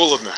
холодно.